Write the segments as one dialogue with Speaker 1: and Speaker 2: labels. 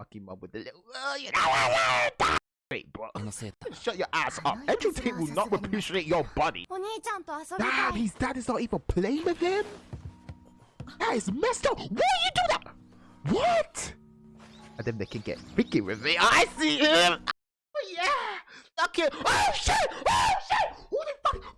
Speaker 1: fucking mum with the little. Oh, you know Wait, bro. Shut your ass up. Educate will not appreciate your body. Damn, his dad is not even playing with him? That is messed up. Why you do that? What? And then they can get freaky with me. I see him. Oh, yeah. Okay. Oh, shit. Oh, shit. Who the fuck?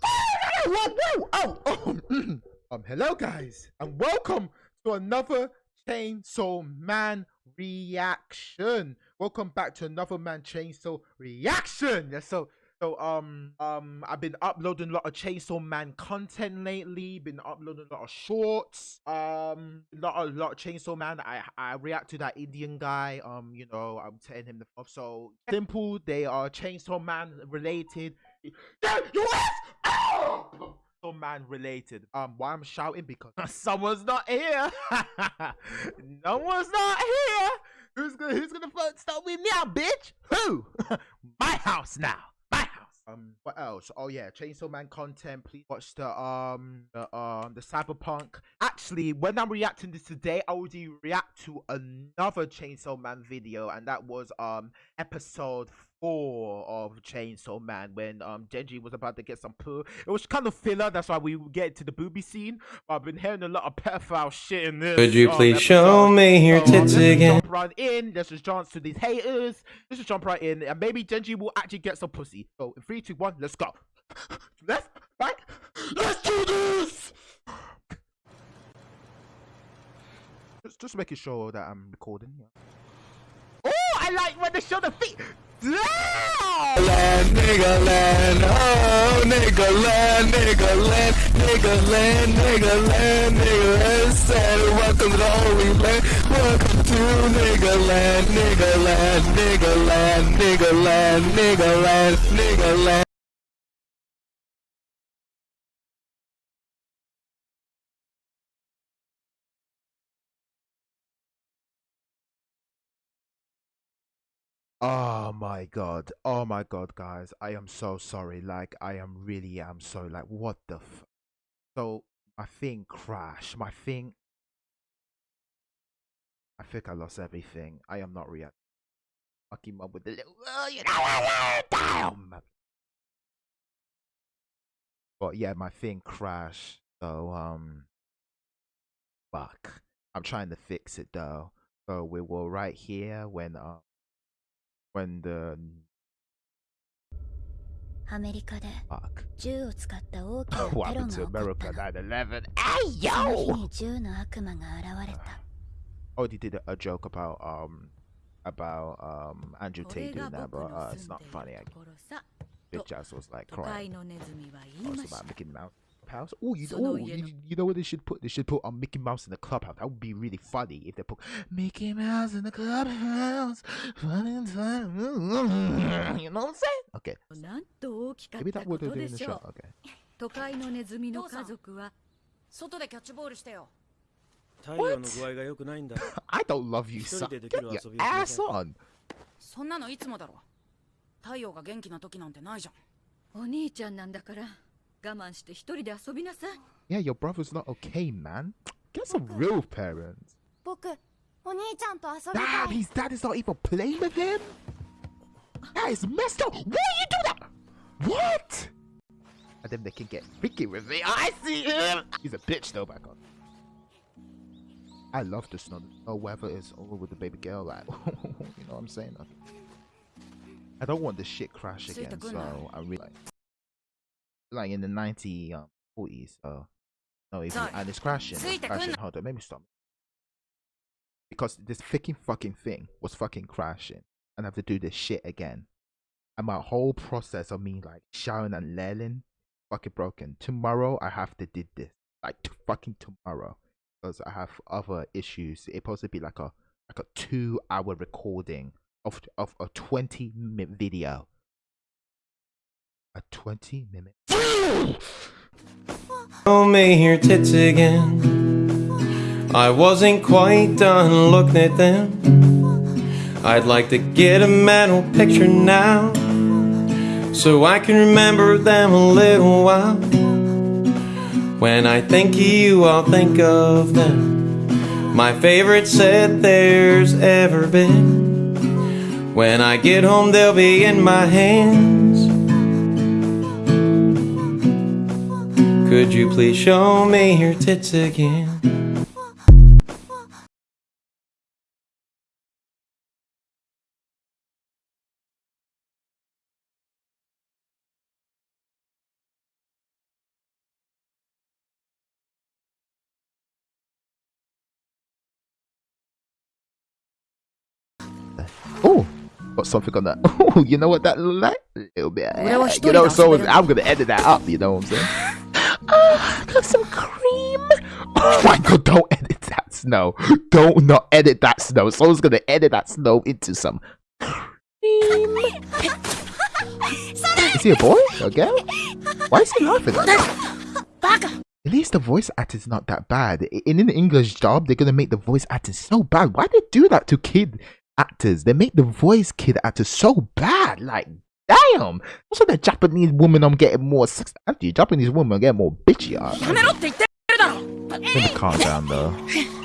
Speaker 1: Oh, no, Oh, oh. Mm. Um, hello, guys. And welcome to another Chainsaw Man reaction. Welcome back to another Man Chainsaw reaction. Yeah, so so um um I've been uploading a lot of Chainsaw Man content lately. Been uploading a lot of shorts. Um, lot a lot of Chainsaw Man. I I react to that Indian guy. Um, you know I'm telling him the off. So simple. They are Chainsaw Man related. Yeah, you Oh! Man related. Um, why I'm shouting because someone's not here. no one's not here. Who's gonna Who's gonna start with now, bitch? Who? My house now. My house. Um, what else? Oh yeah, Chainsaw Man content. Please watch the um the um the Cyberpunk. Actually, when I'm reacting this today, I already react to another Chainsaw Man video, and that was um episode four of Chainsaw Man when um Denji was about to get some poo. It was kind of filler. That's why we get to the booby scene. But I've been hearing a lot of pedophile shit in this.
Speaker 2: Could you
Speaker 1: um,
Speaker 2: please show
Speaker 1: episode.
Speaker 2: me your
Speaker 1: um,
Speaker 2: tits
Speaker 1: let's
Speaker 2: again?
Speaker 1: Jump right in. Let's just dance to these haters. Let's just jump right in, and maybe Denji will actually get some pussy. So, in three, two, one, let's go. Left, right. Let's do this. Just, just making sure that I'm recording. Yeah. Like when they show the feet.
Speaker 3: Land, nigga land, oh nigga land, nigga land, nigga land, nigga land, nigga land, said welcome to the holy land, welcome to nigga land, nigga land, nigga land, nigga land, nigga land, nigga land.
Speaker 1: Oh my god. Oh my god, guys. I am so sorry. Like, I am really am sorry. Like, what the f- So, my thing crashed. My thing. I think I lost everything. I am not reacting. Fucking mum with the little. Oh, you know, damn. But yeah, my thing crashed. So, um. Fuck. I'm trying to fix it though. So, we were right here when, uh, when the
Speaker 4: アメリカで
Speaker 1: fuck
Speaker 4: 銃を使った大きなテロ
Speaker 1: what
Speaker 4: が
Speaker 1: happened
Speaker 4: 起
Speaker 1: to
Speaker 4: こった
Speaker 1: America
Speaker 4: の
Speaker 1: 9/11? Hey
Speaker 4: その日
Speaker 1: yo!
Speaker 4: に銃の悪魔が現れた
Speaker 1: Oh, they did a, a joke about um about um Andrew
Speaker 5: これ
Speaker 1: Tate
Speaker 5: が
Speaker 1: doing that,
Speaker 5: 僕
Speaker 1: but
Speaker 5: の
Speaker 1: uh,
Speaker 5: 住
Speaker 1: it's
Speaker 5: ん
Speaker 1: not
Speaker 5: でい
Speaker 1: funny. I
Speaker 5: るところさ
Speaker 1: bitch ass was like
Speaker 5: 都会
Speaker 1: crying.
Speaker 5: のネズミは言
Speaker 1: Oh,
Speaker 5: い
Speaker 1: it's
Speaker 5: ました
Speaker 1: about Mickey Mouse house. Oh, you
Speaker 5: So
Speaker 1: oh,
Speaker 5: no,
Speaker 1: you,
Speaker 5: you know-
Speaker 1: you know what they should put? They should put um, Mickey Mouse in the clubhouse. That would be really funny if they put Mickey Mouse in the clubhouse. Funny time. You know what I'm saying? Okay,
Speaker 5: なんと大きかっ
Speaker 1: maybe
Speaker 5: た
Speaker 1: that
Speaker 5: こ
Speaker 1: what they're
Speaker 5: と
Speaker 1: doing
Speaker 5: で
Speaker 1: in the
Speaker 5: し
Speaker 1: show.
Speaker 5: ょう
Speaker 1: Okay.
Speaker 5: 都会のネズミの家族は
Speaker 6: 外でキャッチボールしてよ
Speaker 7: 太陽の具合が良くないんだ
Speaker 1: I don't love you,
Speaker 7: 一
Speaker 1: son.
Speaker 7: 人ででき
Speaker 1: Get
Speaker 7: る
Speaker 1: your
Speaker 7: 遊びをしな
Speaker 1: ass
Speaker 7: さい
Speaker 1: on.
Speaker 6: そんなのいつもだろ太陽が元気な時なんてないじゃん
Speaker 5: お兄ちゃんなんだから
Speaker 1: yeah, your brother's not okay, man. Get some real parents.
Speaker 4: Dad,
Speaker 1: his dad is not even playing with him? That is messed up! Why you do that? What? And then they can get freaky with me. I see him! He's a bitch though, back on. I love the snow. The weather is over with the baby girl, like, you know what I'm saying? I don't want this shit crash again, so I really like like in the 90 um 40s. So no,
Speaker 6: Sorry.
Speaker 1: and it's crashing. Crashing. Hold on, let me stop because this freaking fucking thing was fucking crashing and I have to do this shit again. And my whole process of me like shouting and lailing fucking broken. Tomorrow I have to did this. Like fucking tomorrow. Because I have other issues. It's supposed to be like a like a two hour recording of of a twenty minute video. A twenty minute
Speaker 2: Show me your tits again. I wasn't quite done looking at them. I'd like to get a mental picture now. So I can remember them a little while. When I think of you, I'll think of them. My favorite set there's ever been. When I get home, they'll be in my hands. Could you please show me your tits again?
Speaker 1: Oh, got something on that. Oh, you know what that looked like? A little bit. You know, so I'm gonna edit that up. You know what I'm saying? Ah, got some cream. Oh my god! Don't edit that snow. Don't not edit that snow. Someone's gonna edit that snow into some cream. Is he a boy? A girl? Why is he laughing like that? At least the voice acting's not that bad. In an English job, they're gonna make the voice acting so bad. Why they do that to kid actors? They make the voice kid actors so bad. Like, damn. Also, the Japanese woman, I'm getting more. sex- Actually, Japanese woman, I'm getting more bitchy. uh,
Speaker 6: やめろって言ってるだろ
Speaker 1: Let me calm down though.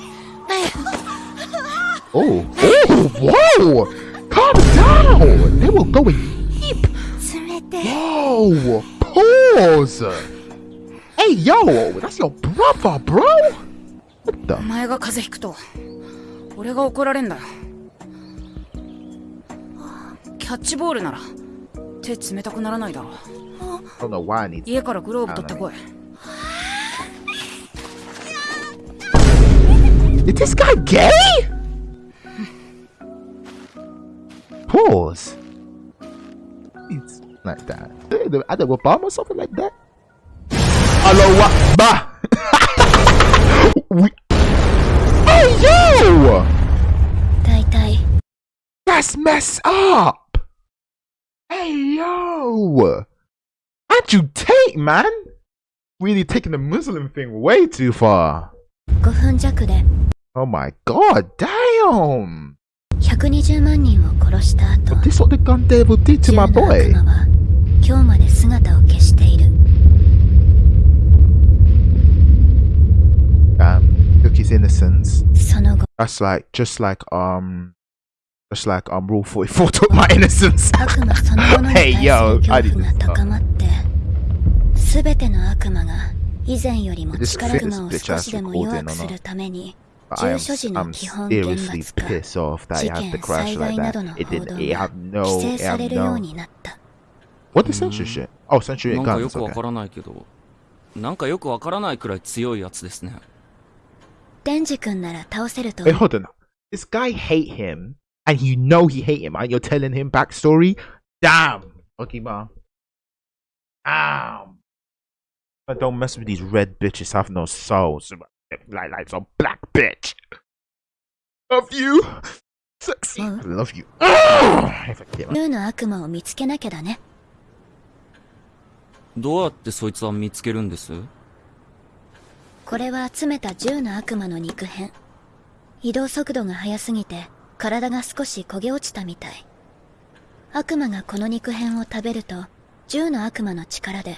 Speaker 1: Oh, oh, whoa! Calm down! They will go in deep.
Speaker 4: 冷て
Speaker 1: Whoa! Pause! Hey, yo! That's your brother, bro! What
Speaker 6: お
Speaker 1: the?
Speaker 6: 前が風邪ひくと俺が怒られんだよキャッチボールなら 手冷たくならないだろ家からグローブ取ってこい
Speaker 1: Is this guy gay? Pause. It's like that. I don't know, bomb or something like that. Hello, what? Bah! we- hey, yo!
Speaker 4: 大体
Speaker 1: That's messed up! Hey yo, how'd you take, man? Really taking the Muslim thing way too far. Oh my god, damn! But this what the gun devil did to my boy. Damn, look his innocence. That's like, just like, um, like I'm rule 44 took my innocence. hey yo, I did
Speaker 4: uh.
Speaker 1: this.
Speaker 4: Oh.
Speaker 1: This bitch
Speaker 4: has
Speaker 1: recording or not. I am, I'm seriously pissed off that it had to crash like that. It did. It had no. It had no. What is censorship? Oh,
Speaker 7: censorship
Speaker 1: guns. Okay.
Speaker 7: なんかよくわからないくらい強いやつですね。
Speaker 4: デンジ君なら倒せると。
Speaker 1: Hey, hold on. This guy hate him. And you know he hate him, and you're telling him backstory. Damn. Okay, mom. Damn. But don't mess with these red bitches. Have no souls. Like like some black bitch. Love you. Sexy. Love you.
Speaker 4: 銃の悪魔を見つけなきゃだね
Speaker 7: どうやってそいつは見つけるんです
Speaker 4: これは集めた銃の悪魔の肉片移動速度が速すぎて体が少し焦げ落ちたみたい悪魔がこの肉片を食べると銃の悪魔の力で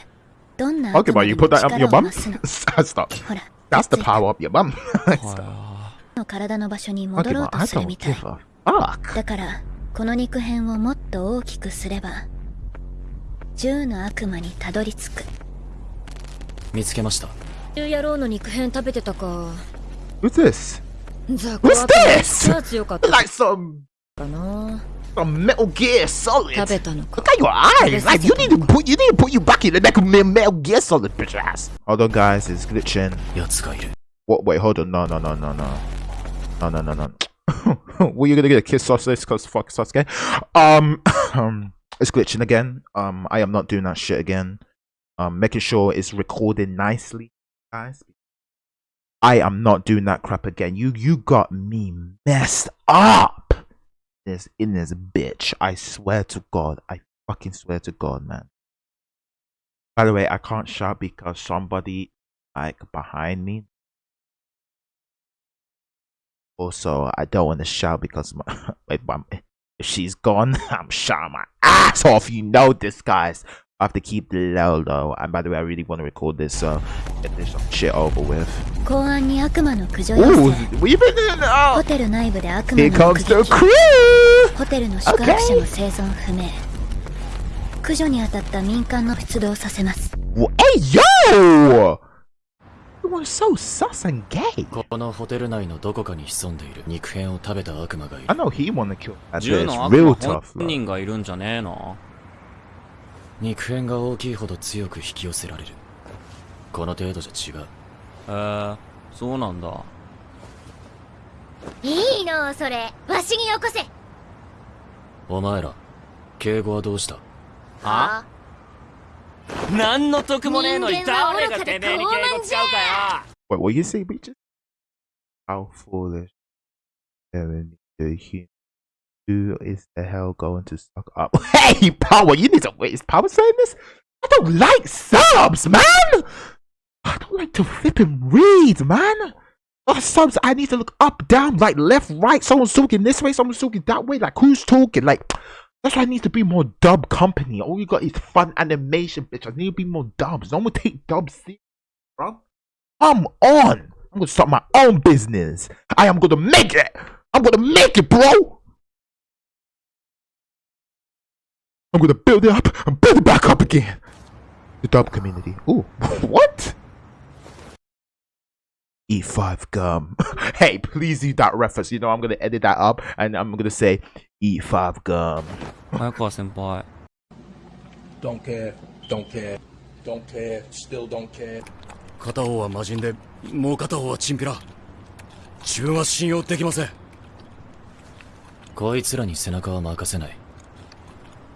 Speaker 4: どんな悪魔に力を?増すの？
Speaker 1: Stop.
Speaker 4: ほら
Speaker 1: That's the power up your bum.
Speaker 7: は
Speaker 4: の体の場所に戻ろうとするみたい.だからこの肉片をもっと大きくすれば銃の悪魔にたどり着く
Speaker 8: 見つけました
Speaker 4: 銃野郎の肉片食べてたか
Speaker 1: Who's this? What's this? Like some some Metal Gear Solid. Look at your eyes. Like you need to put you need to put you back in the neck of Metal Gear Solid, bitch ass. Hold on, guys, it's glitching. What? Wait, hold on. No, no, no, no, no, no, no, no, no. Were you gonna get a kiss sausage? Cause fuck Sasuke. Um, um, it's glitching again. Um, I am not doing that shit again. Um, making sure it's recording nicely, guys. I am not doing that crap again. You you got me messed up. This in this bitch. I swear to God. I fucking swear to God, man. By the way, I can't shout because somebody like behind me. Also, I don't want to shout because my, if, if she's gone, I'm shouting my ass off. You know this, guys. I have to keep low though. And by the way, I really want to record this, so get this shit over with.
Speaker 4: 公安に悪魔の駆除要
Speaker 1: Ooh,
Speaker 4: 請
Speaker 1: we've been in.
Speaker 4: ホ
Speaker 1: Oh,
Speaker 4: テル内部で悪魔
Speaker 1: here
Speaker 4: の
Speaker 1: comes the
Speaker 4: 目撃
Speaker 1: crew.
Speaker 4: ホテルの宿泊者の生存不明駆除に当たった民間の出動させます
Speaker 1: Wha- Hey, yo! Everyone's so sus and gay.
Speaker 8: このホテル内のどこかに潜んでいる肉片を食べた悪魔がい
Speaker 1: I
Speaker 8: る
Speaker 1: know he wanna kill. That's
Speaker 7: 銃
Speaker 1: it's
Speaker 7: の悪
Speaker 1: real
Speaker 7: 魔
Speaker 1: tough.
Speaker 7: 本人がいるんじゃねえの
Speaker 8: 肉片が大きいほど強く引き寄せられる。この程度じゃ違う。
Speaker 7: へえそうなんだ。
Speaker 4: いいのそれ。わしによこせ。
Speaker 8: お前ら敬語はどうした？
Speaker 7: あ？何の得もねえのに誰がてめえに敬語使うかよ。
Speaker 1: Wait, what you say, Beaches? How foolish. Kevin, the he- Who is the hell going to suck up? Hey, Power, you need to wait. Is Power saying this? I don't like subs, man. I don't like to flip and read, man. Oh, subs, I need to look up, down, like left, right. Someone's talking this way, someone's talking that way. Like, who's talking? Like, that's why I need to be more dub company. All you got is Funimation, bitch. I need to be more dubs. No one take dubs bro. Come on. I'm gonna start my own business. I am gonna make it. I'm gonna make it, bro. I'm gonna build it up and build it back up again. The dub community. Ooh, what? E5 gum. hey, please do that reference. You know, I'm gonna edit that up and I'm gonna say E5 gum.
Speaker 7: 早川先輩
Speaker 9: Don't care, don't care, don't care, still don't care.
Speaker 8: 片方は魔人でもう片方はチンピラ自分は信用できませんこいつらに背中は任せない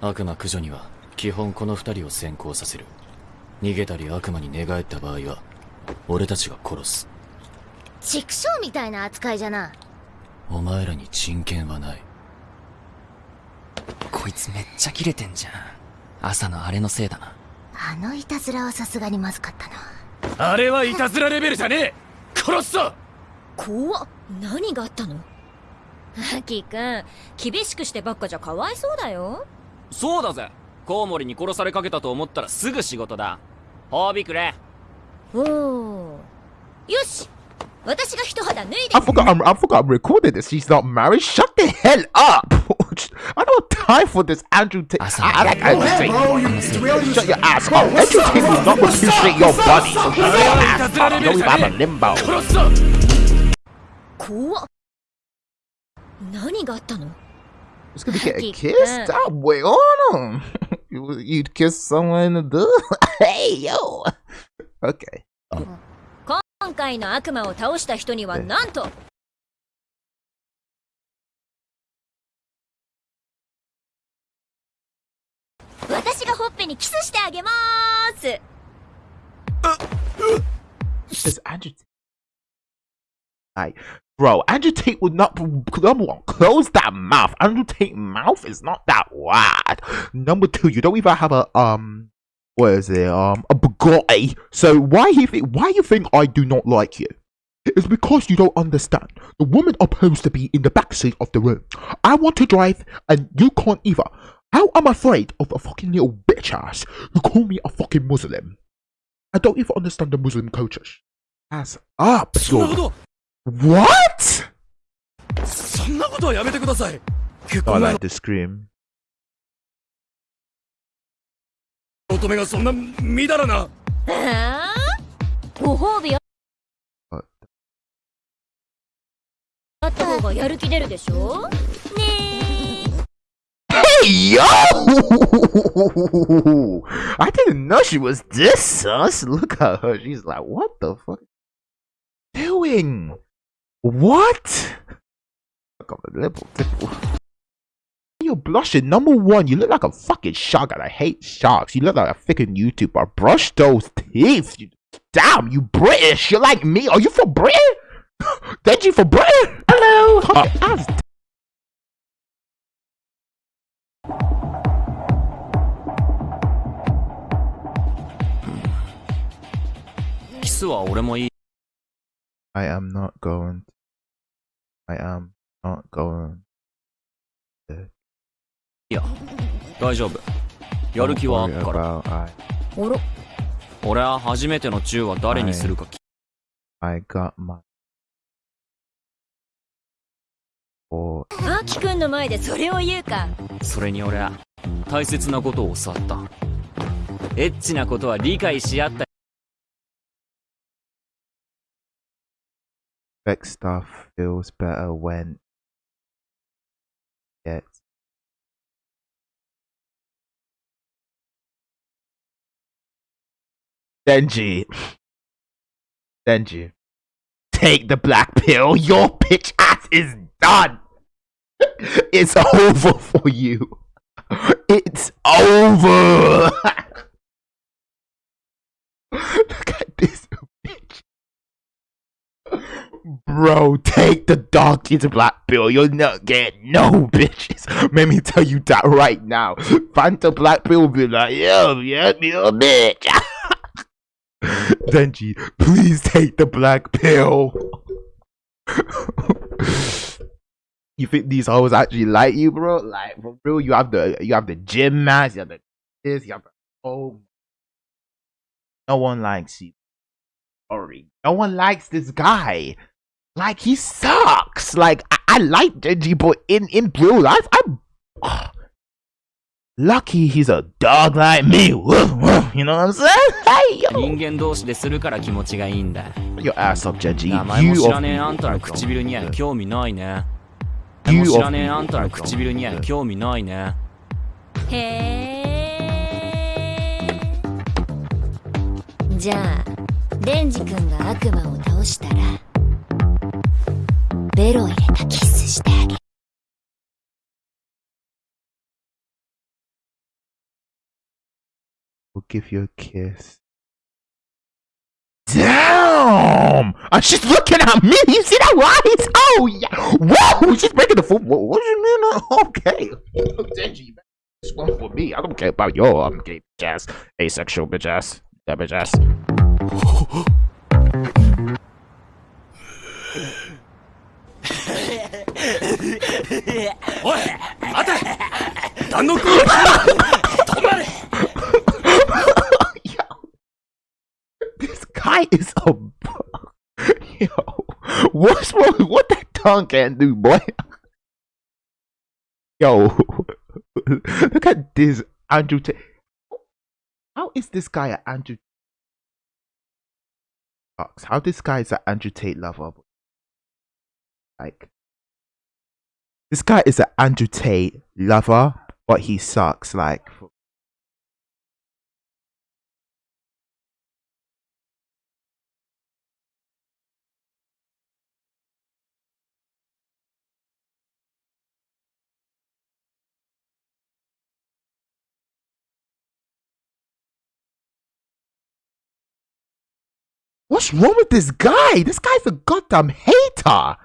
Speaker 8: 悪魔駆除には基本この二人を先行させる。逃げたり悪魔に寝返った場合は俺たちが殺す。
Speaker 4: 畜生みたいな扱いじゃな。
Speaker 8: お前らに人権はない。
Speaker 10: こいつめっちゃキレてんじゃん。朝のあれのせいだな。
Speaker 4: あのいたずらはさすがにまずかったな。
Speaker 8: あれはいたずらレベルじゃねえ！殺すぞ！
Speaker 11: 怖っ。何があったの？アキくん厳しくしてばっかじゃかわいそうだよ
Speaker 7: そうだぜコウモリに殺されかけたと思ったらすぐ仕事だ褒美くれ
Speaker 11: おおよし私が一肌脱いで
Speaker 1: I forgot I'm, I forgot I'm recording this. She's not married. Shut the hell up. I don't have time for this Andrew Tate. I, I like Andrew Tate. Shut your ass up. Andrew Tate will not appreciate your body. So shut your ass up. You don't even have a limbo.
Speaker 11: 怖っ何があったの
Speaker 1: It's gonna get a kiss?
Speaker 11: that.
Speaker 1: Stop wait on him. You- You'd kiss someone in the door? hey, yo. Okay.
Speaker 11: 今回の悪魔を倒した人にはなんと私がほっぺにキスしてあげまーす
Speaker 1: Tate. Like, Bro, Andrew Tate would not number one, close that mouth. Andrew Tate mouth is not that wide. Number two, you don't even have a um what is it? Um a Bugatti. So why you think why you think I do not like you? It's because you don't understand. The woman opposed to be in the backseat of the room. I want to drive and you can't either. How am I afraid of a fucking little bitch ass You call me a fucking Muslim? I don't even understand the Muslim culture. Ass up, What?
Speaker 8: そんなことはやめてください結
Speaker 1: I
Speaker 8: 婚前
Speaker 1: like the scream.
Speaker 8: の乙女がそんなみだらな
Speaker 11: ああご褒美ああった方がやる気出るでしょね
Speaker 1: Hey yo! I didn't know she was this sus. Look at her. She's like, what the fuck? Doing? What? Look at the nipple tipple. You're blushing. Number one, you look like a fucking shark, and I hate sharks. You look like a freaking YouTuber. Brush those teeth. You, damn, you British. You're like me. Are you from Britain? Did you from Britain? Hello. Uh, ass
Speaker 7: キスは俺もいい
Speaker 1: I am not going. I am not going.
Speaker 7: いや大丈夫。やる気はあっから。
Speaker 1: I,
Speaker 11: おろ。
Speaker 7: 俺は初めての銃は誰にするか
Speaker 1: I got my or
Speaker 11: アキくんの前でそれを言うか。
Speaker 7: それに俺は大切なことを教わった。エッチなことは理解し合った
Speaker 1: sex stuff feels better when it Denji. Denji. Take the black pill. Your bitch ass is done. It's over for you. It's over. Look at this bitch. Bro, take the donkey to black pill. You'll not get no bitches. Let me tell you that right now. Fanta black pill will be like, yo, yeah, me a bitch. Denji, please take the black pill. you think these hoes actually like you, bro? Like for real, you have the you have the gym mask, you have the this, you have the oh. No one likes you. Sorry, no one likes this guy. Like he sucks. Like I, I like Denji, but in in real life, I'm. Lucky he's a dog like me. You know what I'm saying? Hey, yo.
Speaker 7: 人間同士でするから気持ちがいいんだ
Speaker 1: Your ass up, Genji.
Speaker 7: 名前も
Speaker 1: You
Speaker 7: 知らねえ.あんたの唇には興味ないね
Speaker 1: You
Speaker 7: 名前も知らね.えあんたの唇には興味ないね
Speaker 11: へえじゃあデンジ君が悪魔を倒したらベロ入れたキスしてあげる
Speaker 1: will give you a kiss. Damn! And she's looking at me. You see that eyes? Oh yeah! Whoa! She's breaking the foot. What, what do you mean? Okay. Denji, this one for me. I don't care about your um, gay bitch ass, asexual bitch ass, that bitch ass.
Speaker 8: おい待て弾の空止まれ
Speaker 1: This guy is a. Yo, what's wrong? What that tongue can do, boy? Yo, look at this Andrew Tate. How is this guy an Andrew? Fox? How this guy is an Andrew Tate lover? Like, this guy is an Andrew Tate lover, but he sucks. Like, What's wrong with this guy? This guy's a goddamn hater.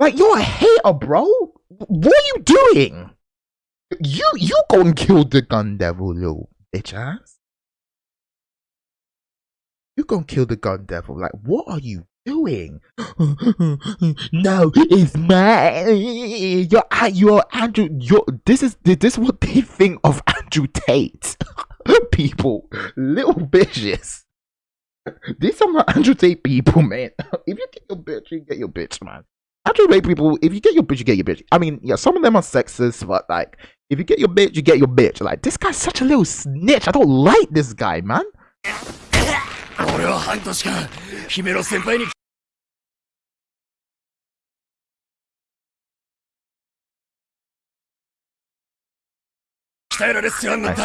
Speaker 1: Like you're a hater, bro. What are you doing? You you go and kill the gun devil, little bitch ass. You gonna kill the gun devil? Like what are you doing? no, it's mine. You're uh, you're Andrew. You're this is this is what they think of Andrew Tate. People, little bitches. These are not Andrew Tate people, man. If you get your bitch, you get your bitch, man actually rape people if you get your bitch you get your bitch. I mean yeah some of them are sexist but like if you get your bitch you get your bitch. Like this guy's such a little snitch. I don't like this guy man.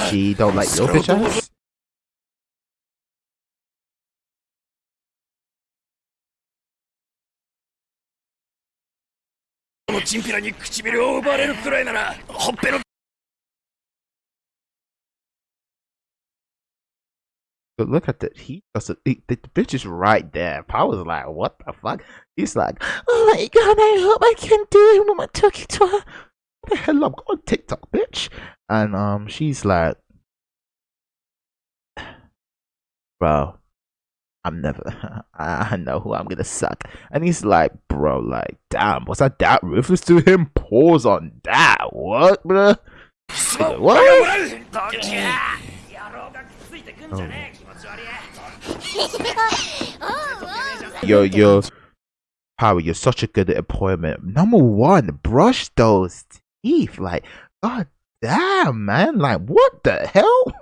Speaker 1: She don't like your bitch ass.
Speaker 8: チンピラに唇を奪われるくらいならほっぺの
Speaker 1: But look at that. He doesn't. The, the bitch is right there. Power's like, what the fuck? He's like, oh my god, I hope I can do it when I'm talking to her. What the hell? I'm on TikTok, bitch. And um, she's like, bro, I'm never. I know who I'm gonna suck. And he's like, bro, like, damn, was I that ruthless to him? Pause on that. What, bro? What? Oh, oh. Yo, yo. Power, you're such a good appointment. Number one, brush those teeth. Like, god damn, man. Like, what the hell?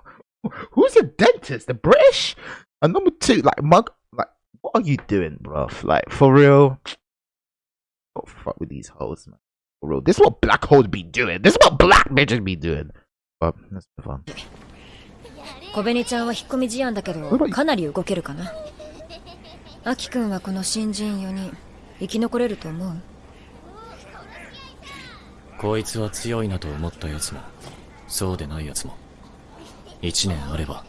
Speaker 1: Who's a dentist? The British? And number two, like, mug. Like, what are you doing, bruv? Like, for real? Don't fuck with these hoes, man. For real. This is what black hoes be doing. This is what black bitches be doing. But let's move on.
Speaker 11: 小紅ちゃんは引っ込み思案だけどかなり動けるかなアキくんはこの新人4人生き残れると思う
Speaker 8: こいつは強いなと思ったやつもそうでないやつも1年あれば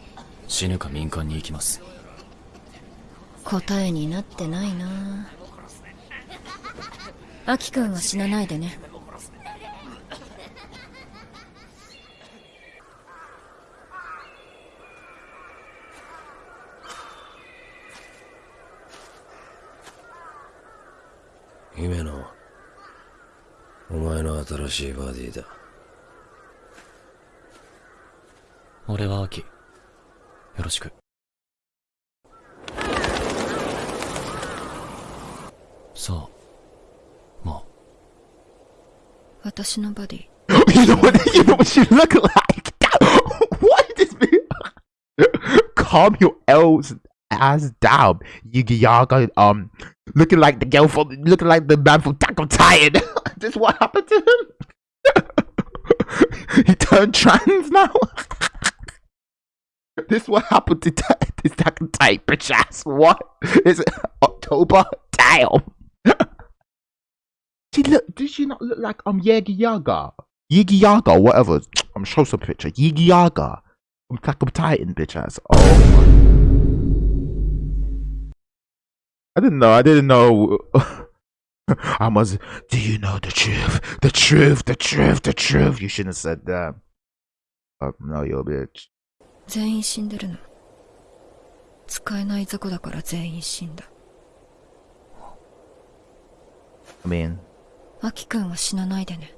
Speaker 8: 死ぬか民間に行きます。
Speaker 11: 答えになってないな。アキくんは死なないでね。
Speaker 12: 姫野お前の新しいバディだ。
Speaker 8: 俺はアキよろしくさあまあ
Speaker 11: 私のバディ
Speaker 1: you know what? You know what she look like? what is this? Calm your L's ass down, Yugi Yaga. Um, looking like the girl from, looking like the man from Attack on Titan. this what happened to him? he turned trans now. this what happened to this on Titan bitch ass. What is it? October? Damn. she look. Did she not look like um Yagi Yaga? Yigi Yaga, whatever. I'm show some picture. Yigi Yaga Attack on Titan, bitch ass. Oh. I didn't know. I didn't know. I must. Do you know the truth? The truth. The truth. The truth. You shouldn't have said that. Oh, no, you bitch.
Speaker 11: 全員死んでるの。使えない雑魚だから全員死んだ。
Speaker 1: I mean,
Speaker 11: アキくんは死なないでね。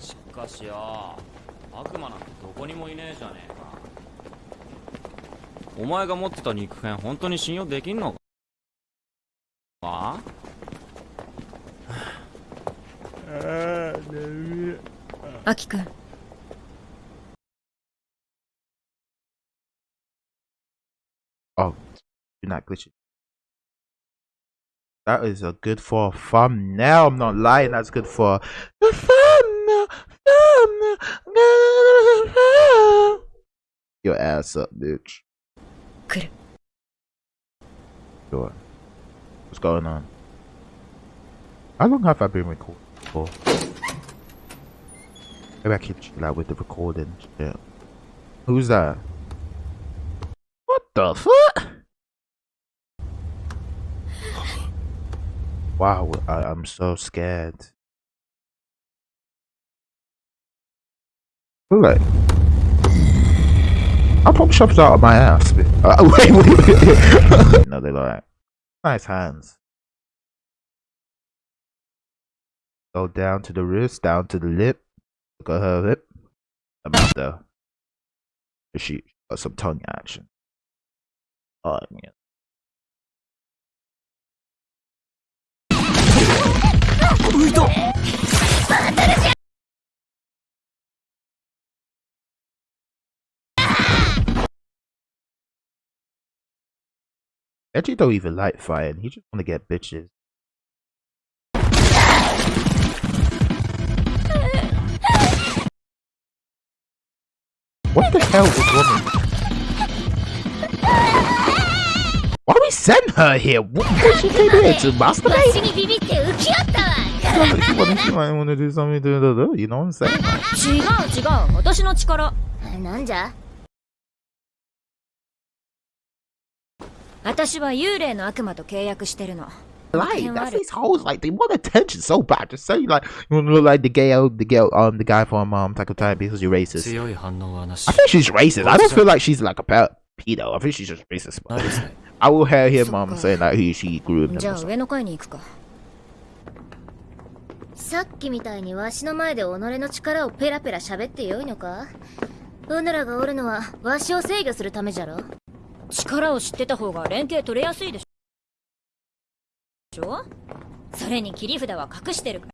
Speaker 7: しかしよ悪魔なんてどこにもいねえじゃねえか。お前が持ってた肉片本当に信用できんのか？あ？
Speaker 11: アキくん
Speaker 1: oh, you're not glitching. That is a good for a thumbnail. I'm not lying. That's good for a thumbnail. thumbnail. Your ass up, bitch.
Speaker 11: 来る
Speaker 1: Sure. What's going on? How long have I been recording for? Maybe I can chill out with the recording. Yeah. Who's that? The fuck? Wow, I, I'm so scared. Look like I pop shops out of my ass. Uh, wait, wait, wait. no, they like nice hands. Go down to the wrist, down to the lip. Look at her lip. About the. She got some tongue action. Yeah. Edgy don't even like fighting. He just want to get bitches. What the hell is wrong Why we send her here? What, what she came here to masturbate?
Speaker 11: にビビって浮き合ったわ
Speaker 1: She wanna- she might want to do something to the, you know what I'm saying?
Speaker 11: 違う違う私の力
Speaker 4: なんじゃ
Speaker 11: 私は幽霊の悪魔と契約してるの
Speaker 1: Like that's these hoes like they want attention so bad. Just say like you want to look like the gay old the gay um the guy from um Taco Time because you're racist.
Speaker 8: 強い反応はなし
Speaker 1: I think she's racist. I don't feel like she's like a pe- pedo. I think she's just racist. I will hear him um saying like who she groomed
Speaker 11: じ
Speaker 1: him.
Speaker 11: ゃ
Speaker 1: or
Speaker 11: あ.上の階に行くか。
Speaker 4: さっきみたいにわしの前で己の力をペラペラ喋ってよいのか？うぬらがおるのはわしを制御するためじゃろ？
Speaker 11: 力を知ってた方が連携取れやすいでしょ？それに切り札は隠してるか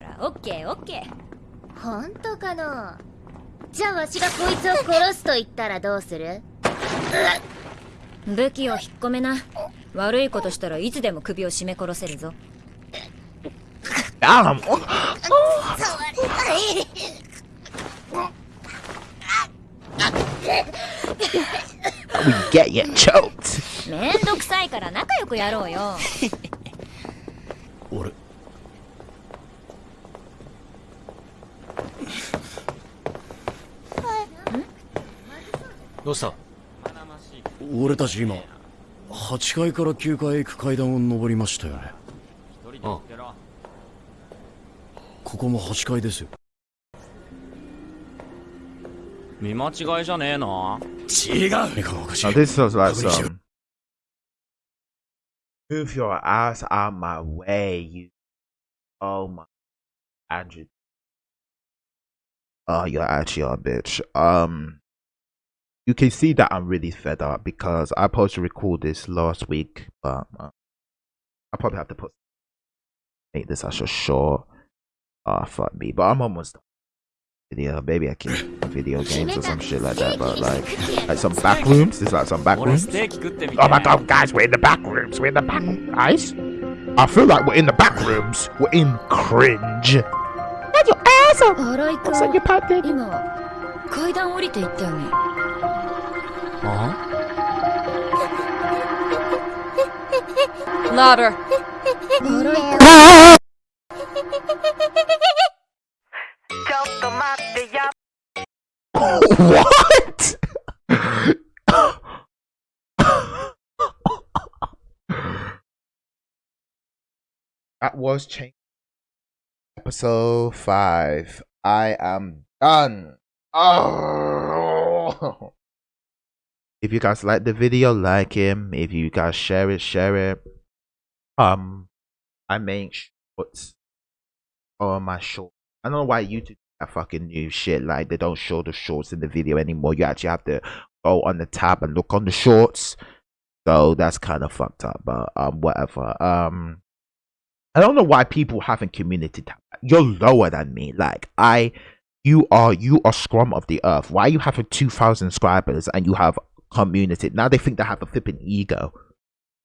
Speaker 11: ら。オッケーオッケー。
Speaker 13: 本当かのじゃあわしがこいつを殺すと言ったらどうする？
Speaker 11: 武器を引っ込めな。悪いことしたらいつでも首を絞め殺せるぞ。
Speaker 1: we get you choked.
Speaker 11: めんどくさいから仲良くやろうよ。
Speaker 8: 俺。
Speaker 10: どうした？
Speaker 8: 俺たち今8階から9階へ行く階段を上りましたよね
Speaker 7: あ
Speaker 8: ここも8階ですよ
Speaker 7: 見間違いじゃねえの
Speaker 8: 違う何かがおかしい
Speaker 1: Now this sounds like some. Move your ass out my way, you. Oh my. Andrew. Oh, you're actually a bitch. Um. You can see that I'm really fed up because I supposed to record this last week, but uh, I probably have to put make this as a short. Ah, fuck me. But I'm almost done. Video, maybe I can video games or some shit like that. But like, like some back rooms. There's like some back
Speaker 7: 俺
Speaker 1: rooms.
Speaker 7: ステーキ食ってみて
Speaker 1: Oh my god, guys, we're in the back rooms. We're in the back guys. I feel like we're in the back rooms. We're in cringe. Get your ass up.
Speaker 11: 荒井君
Speaker 1: Looks like you're popped in.
Speaker 11: 今階段降りていったよね
Speaker 10: Huh?
Speaker 5: Louder.
Speaker 1: what? that was change. Episode five. I am done. Oh. If you guys like the video, like him. If you guys share it, share it. Um, I make shorts on my short. I don't know why YouTube that fucking new shit. Like they don't show the shorts in the video anymore. You actually have to go on the tab and look on the shorts. So that's kind of fucked up. But um, whatever. Um, I don't know why people haven't community tab. You're lower than me. Like I, you are you are scrum of the earth. Why you two thousand subscribers and you have community? Now they think they have a flipping ego.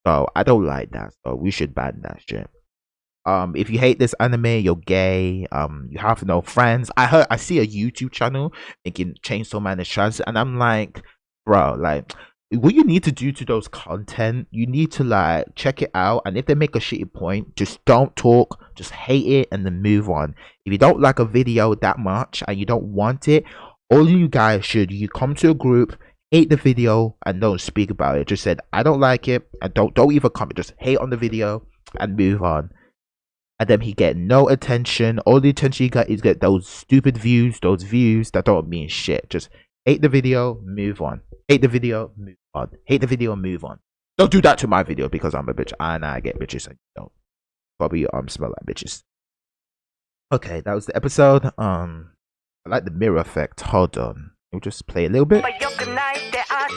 Speaker 1: So I don't like that. So we should ban that shit. Um, if you hate this anime, you're gay. Um, you have no friends. I heard I see a YouTube channel making Chainsaw Man is trans, and I'm like, bro, like what you need to do to those content, you need to like check it out. And if they make a shitty point, just don't talk, just hate it and then move on. If you don't like a video that much and you don't want it, all you guys should you come to a group, hate the video and don't speak about it. Just said I don't like it and don't don't even comment. Just hate on the video and move on. And then he get no attention. All the attention he got is get those stupid views, those views that don't mean shit. Just hate the video, move on. Hate the video, move on. Hate the video, move on. Don't do that to my video because I'm a bitch and I get bitches and you don't. Probably um smell like bitches. Okay, that was the episode. Um I like the mirror effect. Hold on. We'll just play a little bit.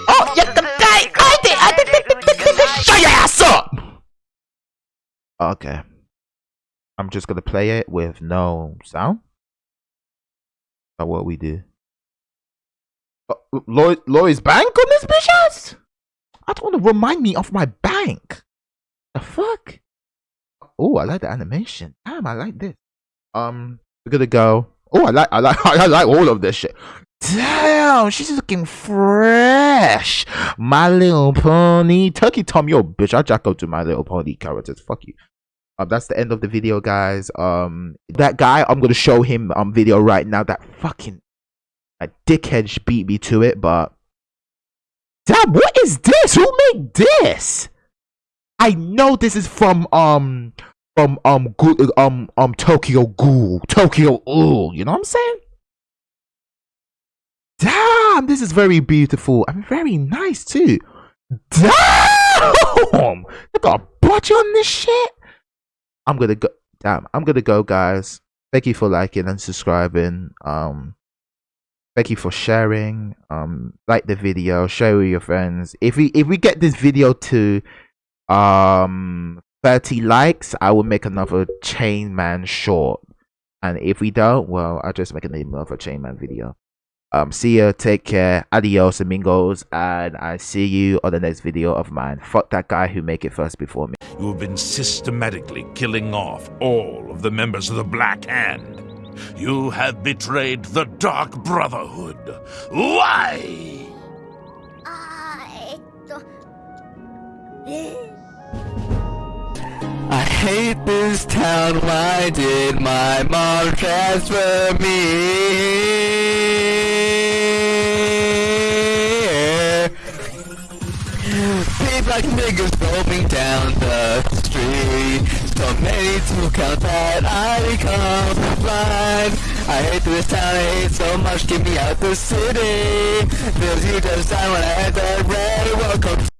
Speaker 1: I did! I did! Shut your ass up! Okay. I'm just gonna play it with no sound. That's what we do. Uh, Lloyd, Lloyd's bank on this bitch ass? I don't want to remind me of my bank. The fuck? Oh, I like the animation. Damn, I like this. Um, we're gonna go. Oh, I like, I like, I like all of this shit. Damn, she's looking fresh. My Little Pony, Turkey Tom, yo, bitch. I jack up to My Little Pony characters. Fuck you. Um, that's the end of the video, guys. Um, that guy, I'm gonna show him um video right now. That fucking a dickhead beat me to it, but damn, what is this? Who made this? I know this is from um from um um um Tokyo Ghoul, Tokyo Ooh. You know what I'm saying? Damn, this is very beautiful and very nice too. Damn, they got a budget on this shit. I'm gonna go. Damn, I'm gonna go, guys. Thank you for liking and subscribing. Um, thank you for sharing. Um, like the video, share with your friends. If we if we get this video to um 30 likes, I will make another Chain Man short. And if we don't, well, I'll just make another Chain Man video. Um, see ya, take care, adios amigos, and I see you on the next video of mine. Fuck that guy who make it first before me.
Speaker 14: You have been systematically killing off all of the members of the Black Hand. You have betrayed the Dark Brotherhood. Why?
Speaker 3: I hate this town, why did my mom transfer me? People like niggas roaming down the street. So many to count that I become blind. I hate this town, I hate so much, get me out the city. Feels you just when I had that red welcome